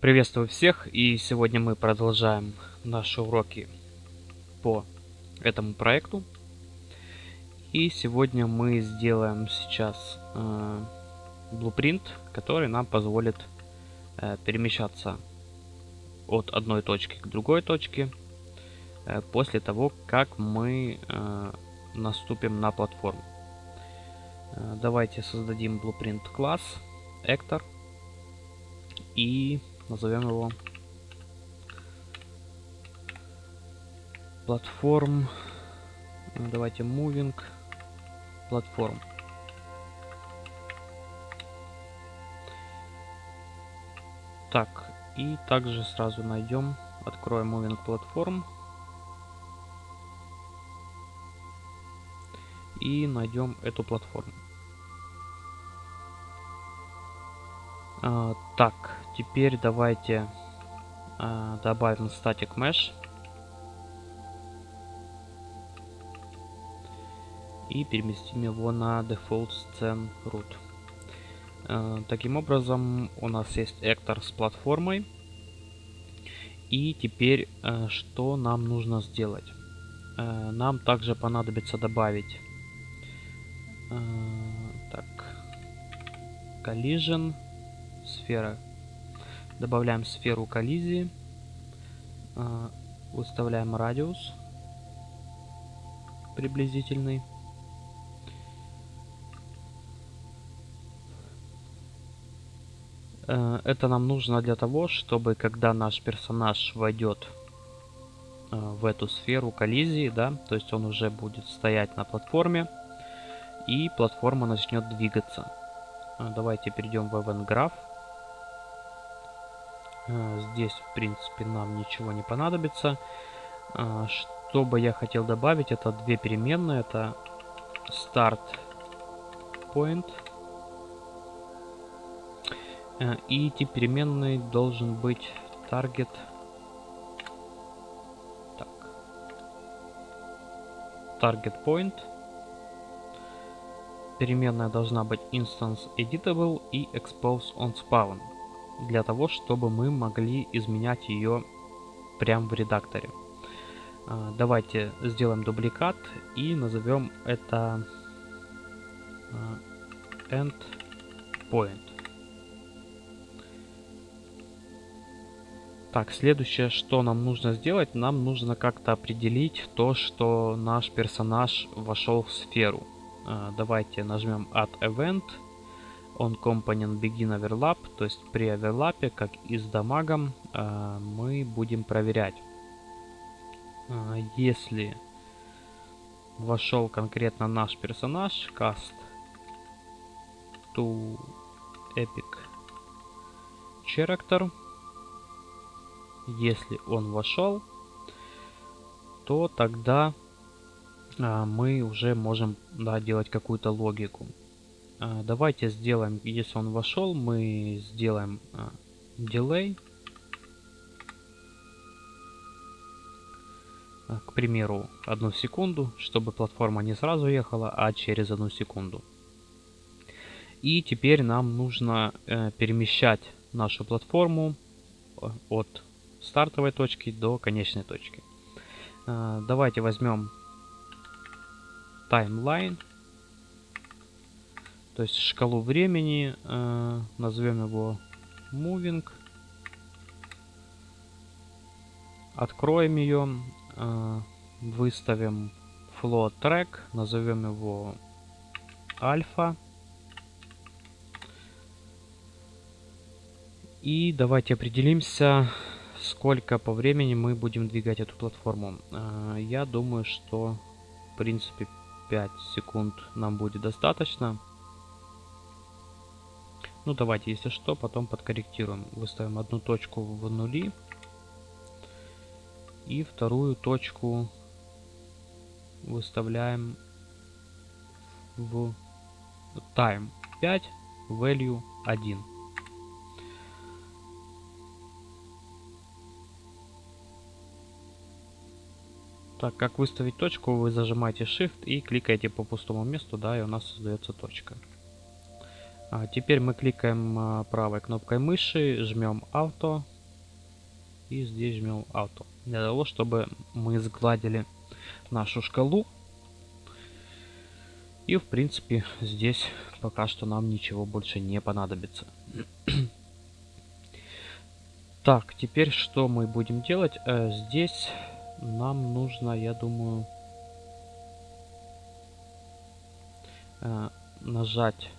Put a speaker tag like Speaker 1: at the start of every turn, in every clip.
Speaker 1: Приветствую всех и сегодня мы продолжаем наши уроки по этому проекту. И сегодня мы сделаем сейчас э, blueprint, который нам позволит э, перемещаться от одной точки к другой точке э, после того, как мы э, наступим на платформу. Э, давайте создадим blueprint класс Actor и назовем его. Платформ. Давайте moving. Платформ. Так и также сразу найдем. Откроем moving платформ и найдем эту платформу. А, так, теперь давайте а, добавим static mesh. И переместим его на default scene root. А, таким образом, у нас есть Эктор с платформой. И теперь, а, что нам нужно сделать? А, нам также понадобится добавить а, так, collision сфера. Добавляем сферу коллизии. А, выставляем радиус приблизительный. Э, это нам нужно для того, чтобы когда наш персонаж войдет э, в эту сферу коллизии, да, то есть он уже будет стоять на платформе, и платформа начнет двигаться. Э, давайте перейдем в Event Graph. А, здесь, в принципе, нам ничего не понадобится. А, что бы я хотел добавить, это две переменные. Это start point. А, и тип переменной должен быть target. Так. Target point. Переменная должна быть instance editable и expose on spawn для того, чтобы мы могли изменять ее прямо в редакторе. А, давайте сделаем дубликат и назовем это а, endpoint. Так, следующее, что нам нужно сделать, нам нужно как-то определить то, что наш персонаж вошел в сферу. А, давайте нажмем Add Event on component begin overlap, то есть при оверлапе, как и с дамагом, э, мы будем проверять, э, если вошел конкретно наш персонаж, cast to epic character, если он вошел, то тогда э, мы уже можем да, делать какую-то логику. А, давайте сделаем, если он вошел, мы сделаем а, delay. А, к примеру, одну секунду, чтобы платформа не сразу ехала, а через одну секунду. И теперь нам нужно э, перемещать нашу платформу э, от стартовой точки до конечной точки. Давайте возьмем таймлайн то есть шкалу времени, э, назовем его moving. Откроем ее, э, выставим float track, назовем его альфа. И давайте определимся, сколько по времени мы будем двигать эту платформу. Э, я думаю, что в принципе 5 секунд нам будет достаточно. Ну, давайте, если что, потом подкорректируем. Выставим одну точку в нули. И вторую точку выставляем в time 5, value 1. Так, как выставить точку, вы зажимаете Shift и кликаете по пустому месту, да, и у нас создается точка. А теперь мы кликаем а, правой кнопкой мыши, жмем Auto, и здесь жмем Auto. Для того, чтобы мы сгладили нашу шкалу. И в принципе здесь пока что нам ничего больше не понадобится. так, теперь что мы будем делать? Э, здесь нам нужно, я думаю, э, нажать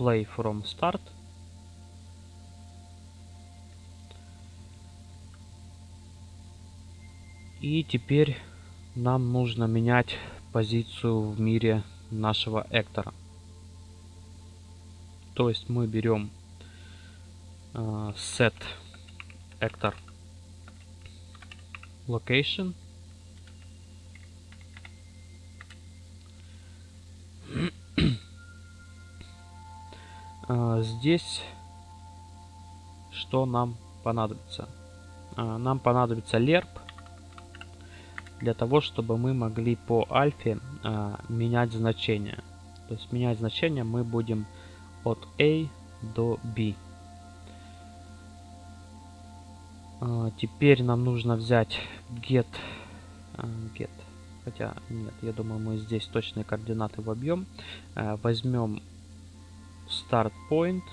Speaker 1: Play from Start. И теперь нам нужно менять позицию в мире нашего Эктора. То есть мы берем э, set Actor location здесь что нам понадобится э, нам понадобится lerp для того, чтобы мы могли по альфе э, менять значение. То есть менять значение мы будем от A до B. Теперь нам нужно взять get, get. Хотя нет, я думаю, мы здесь точные координаты вобьем. Возьмем start point,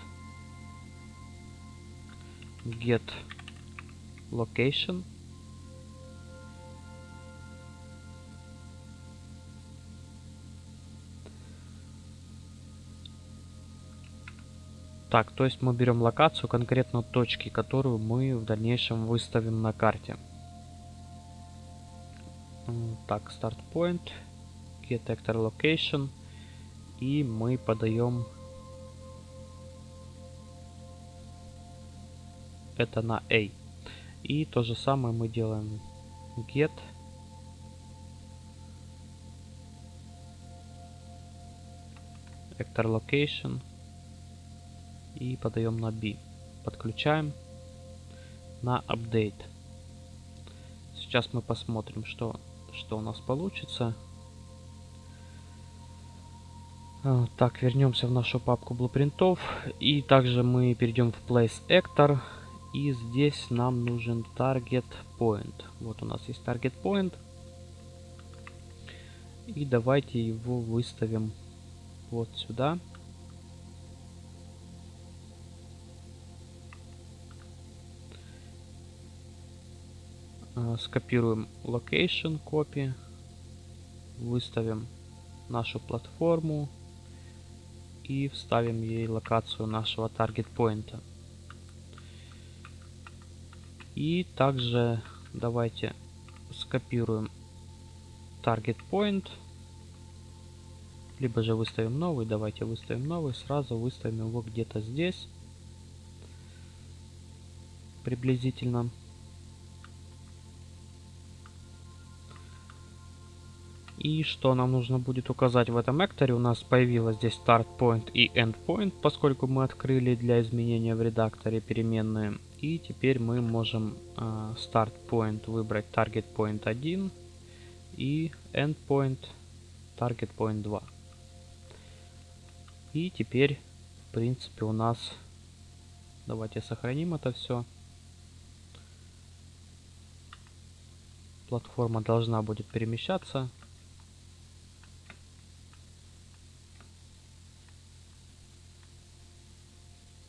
Speaker 1: get location. Так, то есть мы берем локацию конкретно точки, которую мы в дальнейшем выставим на карте. Так, start point, get actor location. И мы подаем это на A. И то же самое мы делаем get actor location и подаем на B. Подключаем на update. Сейчас мы посмотрим, что, что у нас получится. А, так, вернемся в нашу папку блупринтов. И также мы перейдем в Place Actor. И здесь нам нужен Target Point. Вот у нас есть Target Point. И давайте его выставим вот сюда. Э, скопируем location copy, выставим нашу платформу и вставим ей локацию нашего target point. И также давайте скопируем target point, либо же выставим новый, давайте выставим новый, сразу выставим его где-то здесь, приблизительно. И что нам нужно будет указать в этом экторе? У нас появилось здесь start point и end point, поскольку мы открыли для изменения в редакторе переменные. И теперь мы можем э, start point выбрать target point 1 и end point target point 2. И теперь, в принципе, у нас... Давайте сохраним это все. Платформа должна будет перемещаться.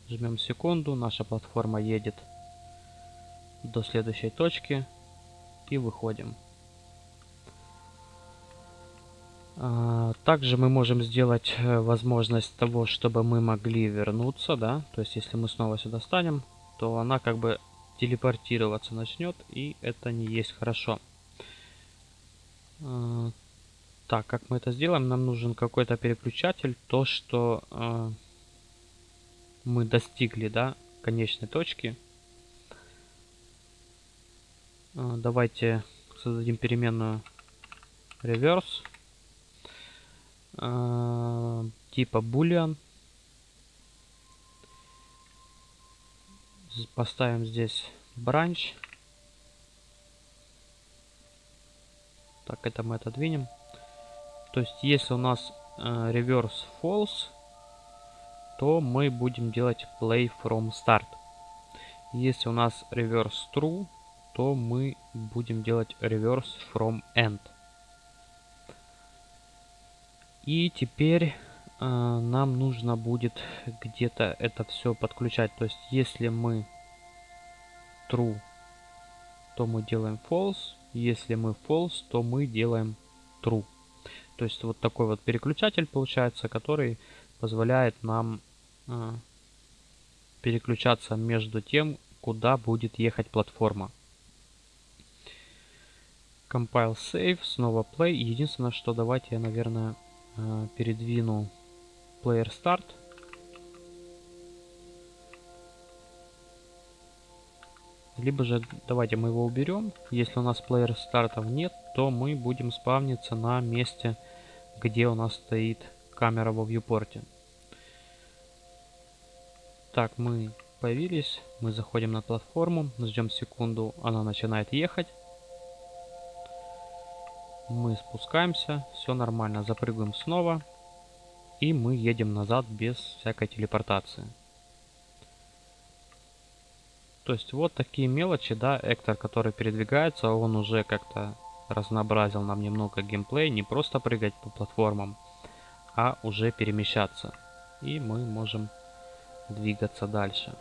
Speaker 1: Жмем секунду, наша платформа едет до следующей точки и выходим. А, также мы можем сделать э, возможность того, чтобы мы могли вернуться, да, то есть если мы снова сюда станем, то она как бы телепортироваться начнет, и это не есть хорошо. А, так, как мы это сделаем? Нам нужен какой-то переключатель, то, что э, мы достигли, да, конечной точки. А, давайте создадим переменную reverse а, типа boolean. Поставим здесь branch. Так, это мы отодвинем. То есть, если у нас э, reverse false, то мы будем делать play from start. Если у нас reverse true, то мы будем делать reverse from end. И теперь э, нам нужно будет где-то это все подключать. То есть если мы true, то мы делаем false. Если мы false, то мы делаем true. То есть вот такой вот переключатель получается, который позволяет нам переключаться между тем, куда будет ехать платформа. Compile save, снова play. Единственное, что давайте я, наверное, э, передвину player start. Либо же давайте мы его уберем. Если у нас player стартов нет, то мы будем спавниться на месте, где у нас стоит камера во вьюпорте. Так, мы появились, мы заходим на платформу, ждем секунду, она начинает ехать. Мы спускаемся, все нормально, запрыгиваем снова. И мы едем назад без всякой телепортации. То есть вот такие мелочи, да, Эктор, который передвигается, он уже как-то разнообразил нам немного геймплей, не просто прыгать по платформам, а уже перемещаться. И мы можем двигаться дальше.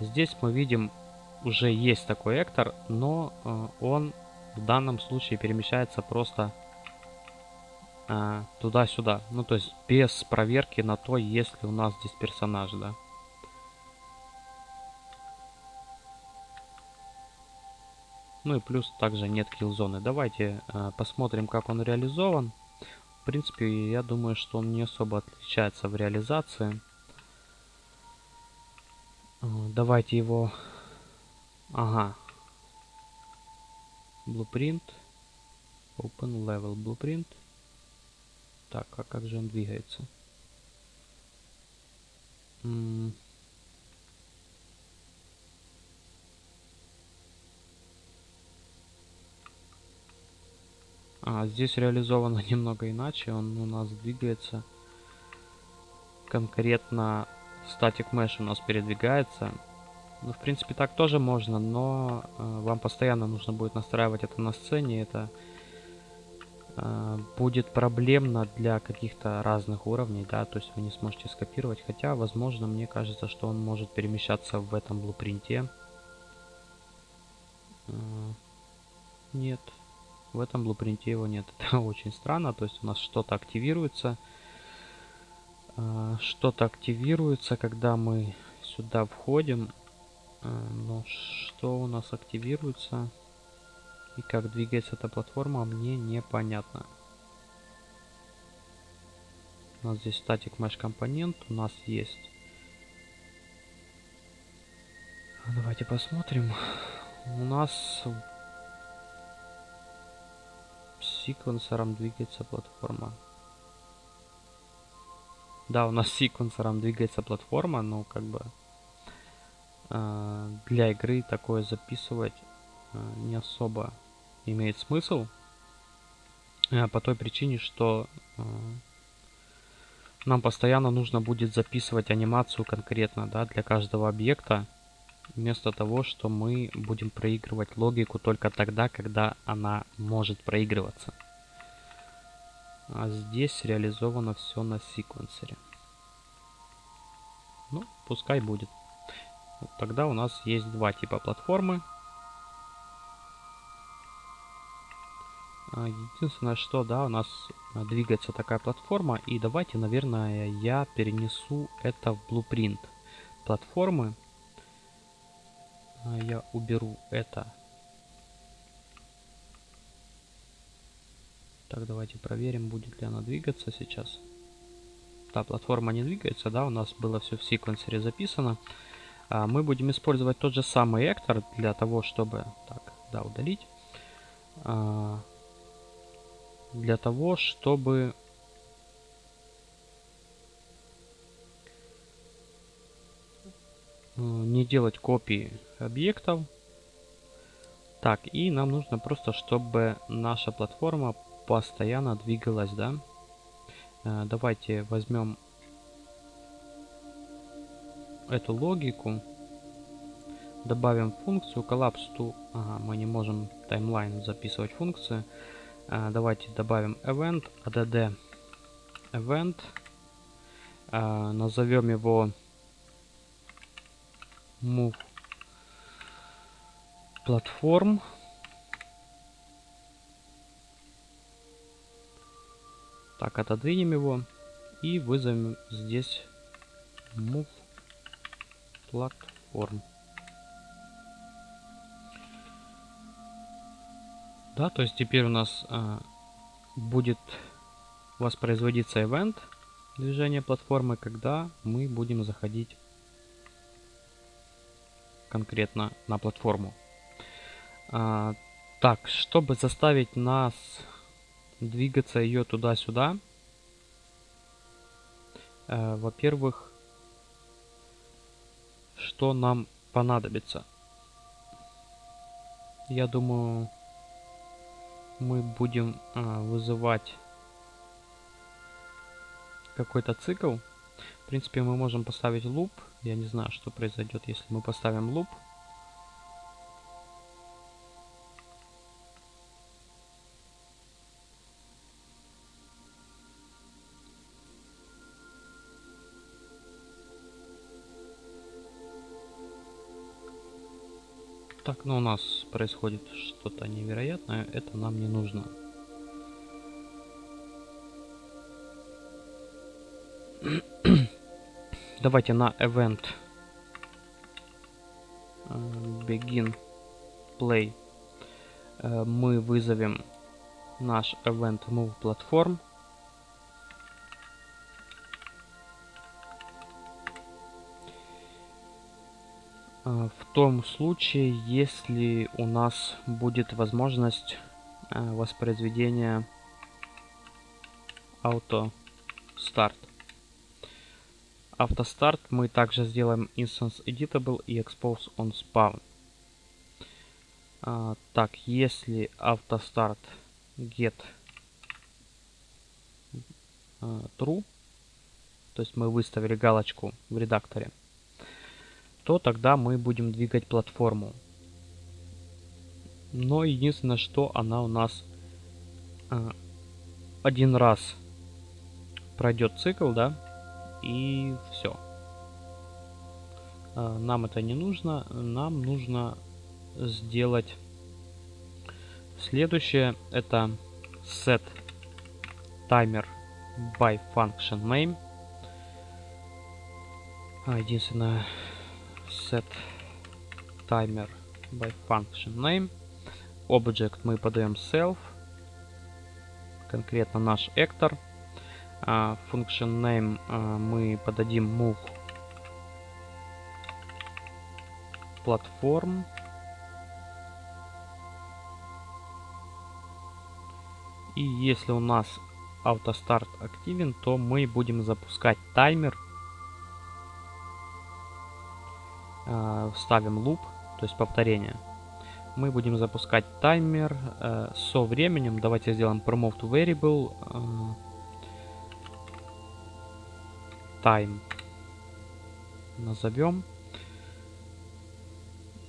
Speaker 1: Здесь мы видим, уже есть такой Эктор, но э, он в данном случае перемещается просто э, туда-сюда. Ну, то есть без проверки на то, есть ли у нас здесь персонаж, да. Ну и плюс также нет килл-зоны. Давайте э, посмотрим, как он реализован. В принципе, я думаю, что он не особо отличается в реализации. Э, давайте его... Ага. Blueprint. Open level blueprint. Так, а как же он двигается? М А, здесь реализовано немного иначе. Он у нас двигается конкретно Static Mesh у нас передвигается. Ну, в принципе, так тоже можно, но э, вам постоянно нужно будет настраивать это на сцене. Это э, будет проблемно для каких-то разных уровней, да, то есть вы не сможете скопировать. Хотя, возможно, мне кажется, что он может перемещаться в этом блупринте. Э, нет, в этом блупринте его нет. Это очень странно, то есть у нас что-то активируется. Что-то активируется, когда мы сюда входим. А, но что у нас активируется и как двигается эта платформа, мне непонятно. У нас здесь статик mesh компонент, у нас есть. Давайте посмотрим. У нас секвенсором двигается платформа. Да, у нас секвенсором двигается платформа, но как бы э, для игры такое записывать э, не особо имеет смысл. Э, по той причине, что э, нам постоянно нужно будет записывать анимацию конкретно, да, для каждого объекта. Вместо того, что мы будем проигрывать логику только тогда, когда она может проигрываться. А здесь реализовано все на секвенсоре. Ну, пускай будет. Вот тогда у нас есть два типа платформы. А, единственное, что, да, у нас двигается такая платформа. И давайте, наверное, я перенесу это в blueprint платформы. А, я уберу это Так, давайте проверим, будет ли она двигаться сейчас. Да, платформа не двигается, да, у нас было все в секвенсоре записано. А, мы будем использовать тот же самый эктор для того, чтобы... Так, да, удалить. А, для того, чтобы... Не делать копии объектов. Так, и нам нужно просто, чтобы наша платформа постоянно двигалась, да? Э, давайте возьмем эту логику добавим функцию collapse to... Ага, мы не можем таймлайн записывать функции. А, давайте добавим event add event. А, назовем его move platform. Так, отодвинем его и вызовем здесь move platform. Да, то есть теперь у нас а, будет воспроизводиться event движения платформы, когда мы будем заходить конкретно на платформу. А, так, чтобы заставить нас двигаться ее туда-сюда, э, во-первых, что нам понадобится? Я думаю, мы будем э, вызывать какой-то цикл. В принципе, мы можем поставить луп. Я не знаю, что произойдет, если мы поставим луп. Так, ну у нас происходит что-то невероятное, это нам не нужно. Давайте на event. Э, begin play. Э, мы вызовем наш event move platform в том случае, если у нас будет возможность а, воспроизведения auto start. Автостарт мы также сделаем instance editable и expose on spawn. А, так, если автостарт get а, true, то есть мы выставили галочку в редакторе, то тогда мы будем двигать платформу. Но единственное, что она у нас э, один раз пройдет цикл, да, и все. Э, нам это не нужно, нам нужно сделать следующее, это set timer by function name. А, единственное, set timer by function name. Object мы подаем self, конкретно наш actor. Uh, function name uh, мы подадим move platform. И если у нас автостарт активен, то мы будем запускать таймер ставим луп, то есть повторение. Мы будем запускать таймер э, со временем. Давайте сделаем promote variable э, time назовем.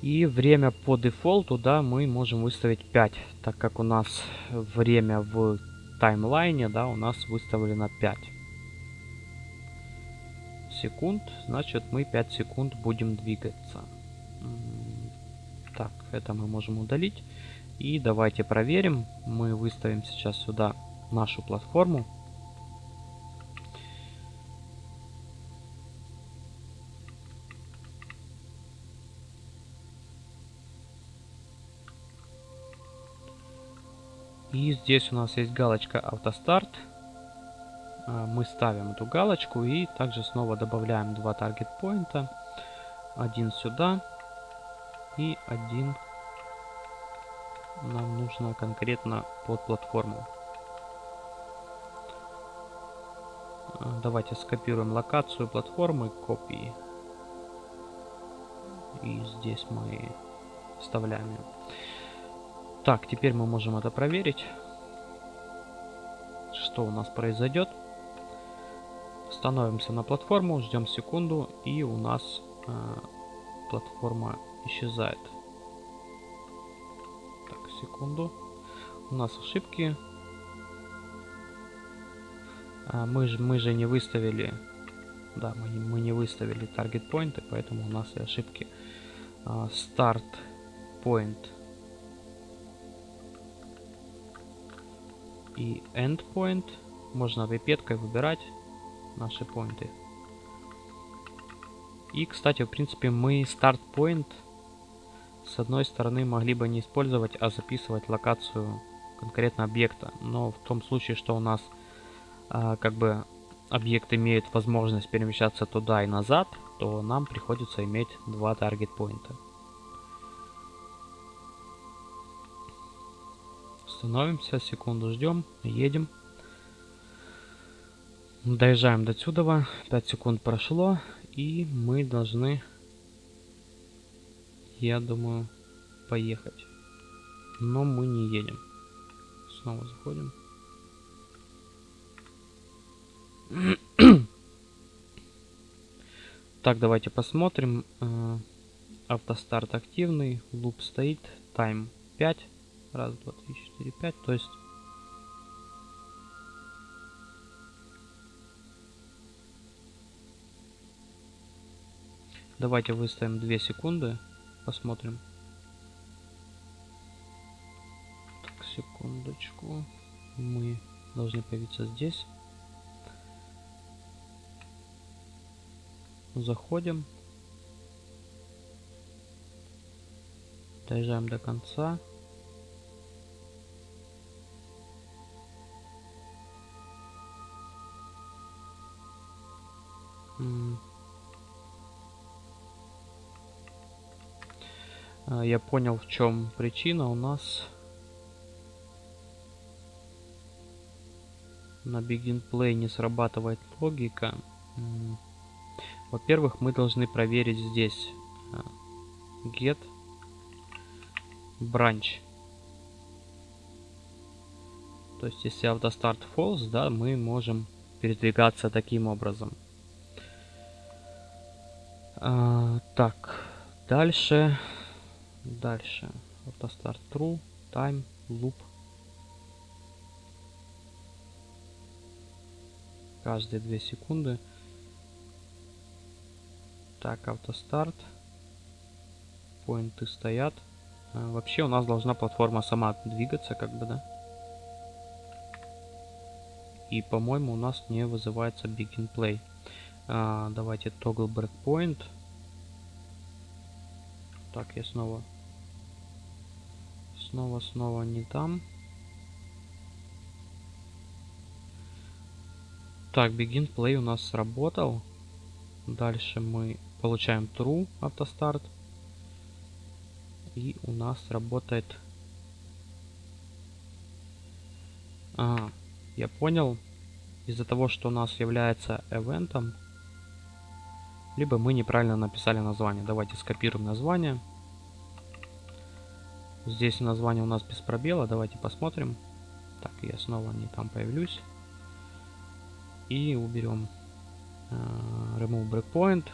Speaker 1: И время по дефолту, да, мы можем выставить 5, так как у нас время в таймлайне, да, у нас выставлено 5 секунд, значит мы 5 секунд будем двигаться. Так, это мы можем удалить. И давайте проверим. Мы выставим сейчас сюда нашу платформу. И здесь у нас есть галочка автостарт. А, мы ставим эту галочку и также снова добавляем два таргет поинта. Один сюда и один нам нужно конкретно под платформу. А, давайте скопируем локацию платформы, копии. И здесь мы вставляем ее. Так, теперь мы можем это проверить, что у нас произойдет. Становимся на платформу, ждем секунду, и у нас э, платформа исчезает. Так, секунду. У нас ошибки. А, мы, же, мы же не выставили... Да, мы, мы не выставили таргет поинты, поэтому у нас и ошибки. Старт point и end point. Можно пипеткой выбирать наши поинты. И, кстати, в принципе, мы start point с одной стороны могли бы не использовать, а записывать локацию конкретно объекта. Но в том случае, что у нас а, как бы объект имеет возможность перемещаться туда и назад, то нам приходится иметь два таргет поинта. Становимся, секунду ждем, едем. Доезжаем до сюда, 5 секунд прошло, и мы должны, я думаю, поехать. Но мы не едем. Снова заходим. так, давайте посмотрим. Э, автостарт активный, луп стоит, тайм 5. Раз, два, три, четыре, пять. То есть... Давайте выставим 2 секунды. Посмотрим. Так, секундочку. Мы должны появиться здесь. Заходим. Доезжаем до конца. Я понял, в чем причина у нас на Begin Play не срабатывает логика. Во-первых, мы должны проверить здесь а, get branch. То есть, если автостарт false, да, мы можем передвигаться таким образом. А, так, дальше, дальше. Автостарт true, time, loop. Каждые две секунды. Так, автостарт. Поинты стоят. А, вообще у нас должна платформа сама двигаться, как бы, да? И, по-моему, у нас не вызывается Begin Play. А, давайте toggle breakpoint. Так, я снова... Снова, снова не там. Так, begin play у нас сработал. Дальше мы получаем true автостарт. И у нас работает... А, я понял. Из-за того, что у нас является эвентом, либо мы неправильно написали название. Давайте скопируем название. Здесь название у нас без пробела. Давайте посмотрим. Так, я снова не там появлюсь. И уберем uh, remove breakpoint.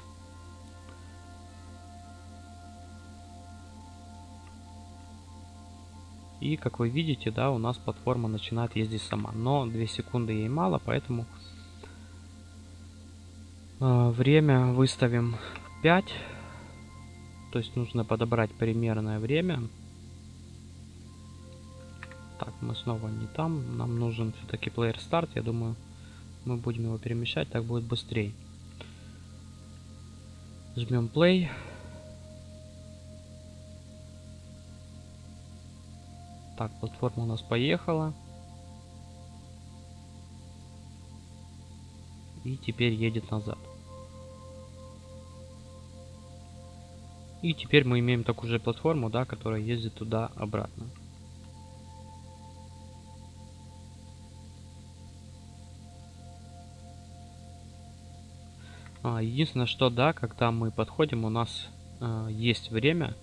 Speaker 1: И как вы видите, да, у нас платформа начинает ездить сама. Но 2 секунды ей мало, поэтому а, время выставим 5. То есть нужно подобрать примерное время. Так, мы снова не там. Нам нужен все-таки player start. Я думаю, мы будем его перемещать, так будет быстрее. Жмем play. Так, платформа у нас поехала. И теперь едет назад. И теперь мы имеем такую же платформу, да, которая ездит туда-обратно. Единственное, что да, когда мы подходим, у нас э, есть время.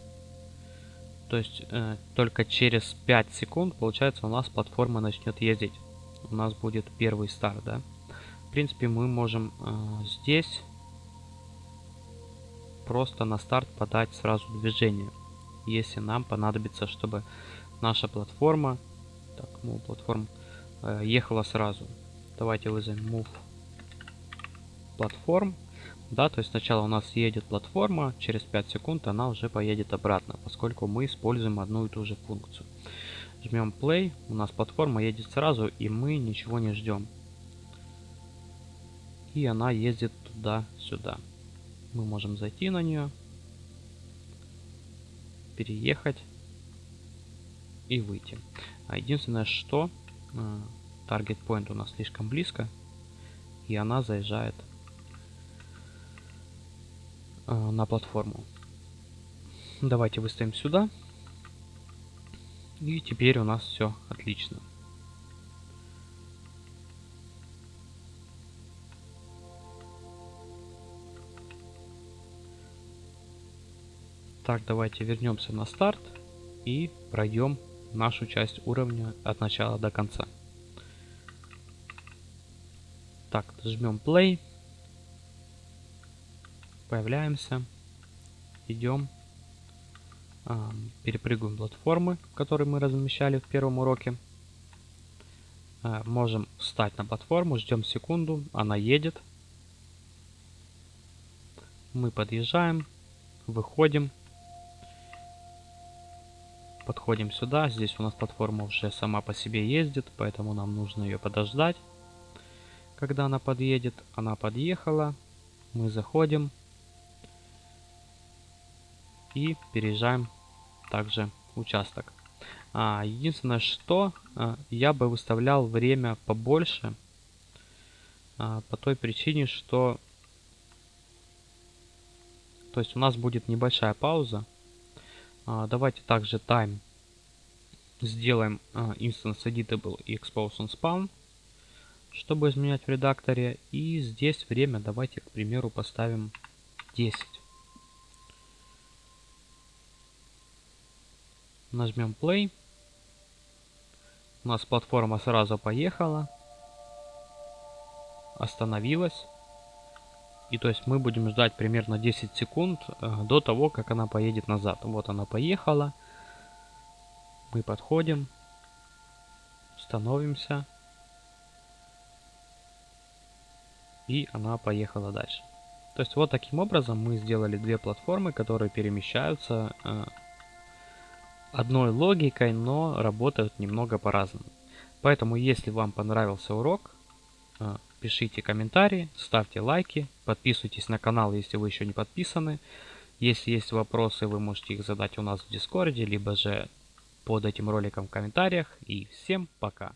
Speaker 1: То есть э, только через 5 секунд, получается, у нас платформа начнет ездить. У нас будет первый старт, да. В принципе, мы можем э, здесь просто на старт подать сразу движение, если нам понадобится, чтобы наша платформа, так, move платформ, э, ехала сразу. Давайте вызовем move платформ. Да, то есть сначала у нас едет платформа, через 5 секунд она уже поедет обратно, поскольку мы используем одну и ту же функцию. Жмем play, у нас платформа едет сразу, и мы ничего не ждем. И она ездит туда-сюда. Мы можем зайти на нее, переехать и выйти. А единственное, что таргет э, point у нас слишком близко, и она заезжает на платформу. Давайте выставим сюда. И теперь у нас все отлично. Так, давайте вернемся на старт и пройдем нашу часть уровня от начала до конца. Так, жмем play. Появляемся. Идем. Перепрыгиваем платформы, которые мы размещали в первом уроке. А, можем встать на платформу, ждем секунду, она едет. Мы подъезжаем, выходим подходим сюда. Здесь у нас платформа уже сама по себе ездит, поэтому нам нужно ее подождать. Когда она подъедет, она подъехала. Мы заходим. И переезжаем также участок. А, единственное, что а, я бы выставлял время побольше. А, по той причине, что... То есть у нас будет небольшая пауза. А, давайте также time сделаем а, instance editable и expose on spawn, чтобы изменять в редакторе. И здесь время давайте, к примеру, поставим 10. Нажмем play. У нас платформа сразу поехала. Остановилась. И то есть мы будем ждать примерно 10 секунд э, до того, как она поедет назад. Вот она поехала. Мы подходим. Становимся. И она поехала дальше. То есть вот таким образом мы сделали две платформы, которые перемещаются э, одной логикой, но работают немного по-разному. Поэтому если вам понравился урок, э, пишите комментарии, ставьте лайки, подписывайтесь на канал, если вы еще не подписаны. Если есть вопросы, вы можете их задать у нас в Дискорде, либо же под этим роликом в комментариях. И всем пока!